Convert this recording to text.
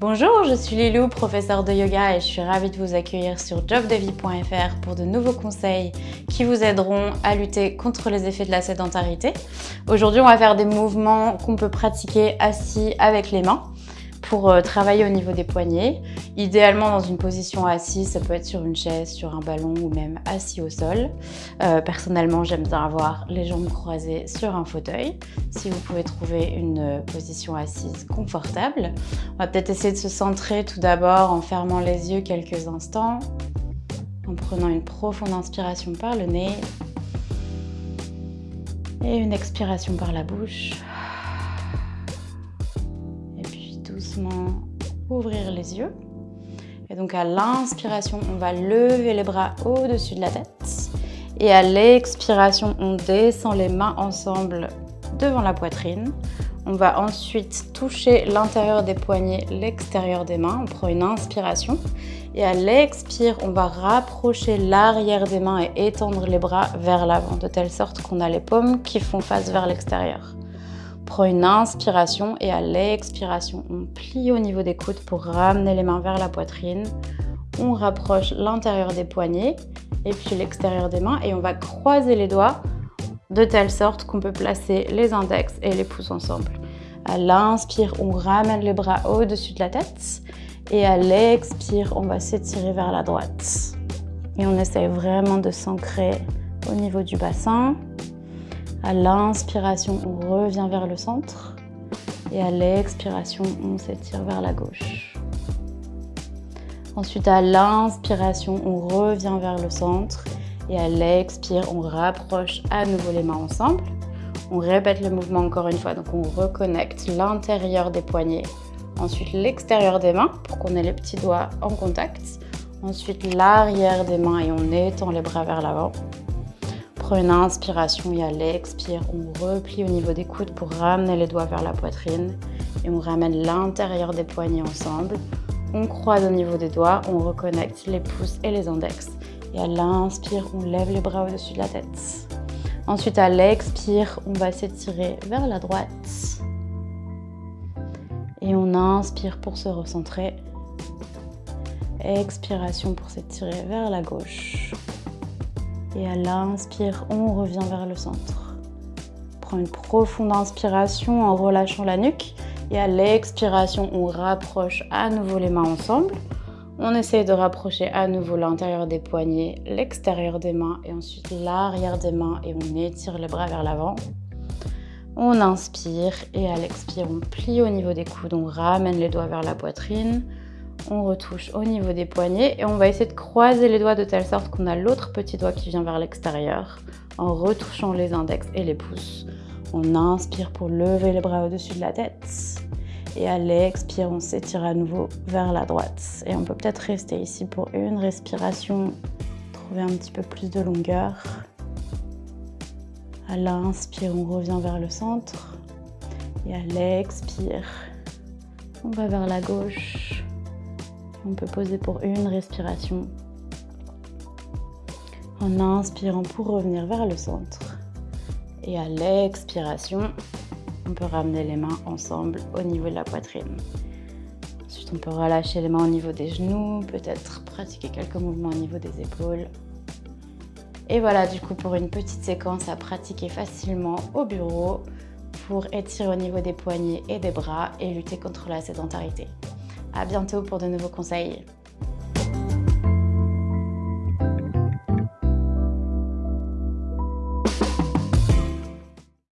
Bonjour, je suis Lilou, professeure de yoga et je suis ravie de vous accueillir sur jobdevie.fr pour de nouveaux conseils qui vous aideront à lutter contre les effets de la sédentarité. Aujourd'hui, on va faire des mouvements qu'on peut pratiquer assis avec les mains pour euh, travailler au niveau des poignets. Idéalement dans une position assise, ça peut être sur une chaise, sur un ballon ou même assis au sol. Euh, personnellement, j'aime bien avoir les jambes croisées sur un fauteuil. Si vous pouvez trouver une euh, position assise confortable. On va peut-être essayer de se centrer tout d'abord en fermant les yeux quelques instants, en prenant une profonde inspiration par le nez et une expiration par la bouche ouvrir les yeux. Et donc à l'inspiration, on va lever les bras au-dessus de la tête. Et à l'expiration, on descend les mains ensemble devant la poitrine. On va ensuite toucher l'intérieur des poignets, l'extérieur des mains. On prend une inspiration. Et à l'expire, on va rapprocher l'arrière des mains et étendre les bras vers l'avant, de telle sorte qu'on a les paumes qui font face vers l'extérieur prend une inspiration et à l'expiration, on plie au niveau des coudes pour ramener les mains vers la poitrine. On rapproche l'intérieur des poignets et puis l'extérieur des mains et on va croiser les doigts de telle sorte qu'on peut placer les index et les pouces ensemble. À l'inspire, on ramène les bras au-dessus de la tête et à l'expire, on va s'étirer vers la droite. Et on essaye vraiment de s'ancrer au niveau du bassin. À l'inspiration, on revient vers le centre. Et à l'expiration, on s'étire vers la gauche. Ensuite, à l'inspiration, on revient vers le centre. Et à l'expire, on rapproche à nouveau les mains ensemble. On répète le mouvement encore une fois. Donc, on reconnecte l'intérieur des poignets. Ensuite, l'extérieur des mains pour qu'on ait les petits doigts en contact. Ensuite, l'arrière des mains et on étend les bras vers l'avant une inspiration et à l'expire, on replie au niveau des coudes pour ramener les doigts vers la poitrine et on ramène l'intérieur des poignets ensemble. On croise au niveau des doigts, on reconnecte les pouces et les index. Et à l'inspire, on lève les bras au-dessus de la tête. Ensuite, à l'expire, on va s'étirer vers la droite. Et on inspire pour se recentrer. Expiration pour s'étirer vers la gauche. Et à l'inspire, on revient vers le centre. Prends une profonde inspiration en relâchant la nuque. Et à l'expiration, on rapproche à nouveau les mains ensemble. On essaye de rapprocher à nouveau l'intérieur des poignets, l'extérieur des mains et ensuite l'arrière des mains et on étire les bras vers l'avant. On inspire et à l'expire, on plie au niveau des coudes, on ramène les doigts vers la poitrine on retouche au niveau des poignets et on va essayer de croiser les doigts de telle sorte qu'on a l'autre petit doigt qui vient vers l'extérieur en retouchant les index et les pouces. On inspire pour lever les bras au-dessus de la tête et à l'expire, on s'étire à nouveau vers la droite. Et on peut peut-être rester ici pour une respiration, trouver un petit peu plus de longueur. À l'inspire, on revient vers le centre et à l'expire, on va vers la gauche on peut poser pour une respiration en inspirant pour revenir vers le centre. Et à l'expiration, on peut ramener les mains ensemble au niveau de la poitrine. Ensuite, on peut relâcher les mains au niveau des genoux, peut-être pratiquer quelques mouvements au niveau des épaules. Et voilà du coup pour une petite séquence à pratiquer facilement au bureau pour étirer au niveau des poignets et des bras et lutter contre la sédentarité. À bientôt pour de nouveaux conseils.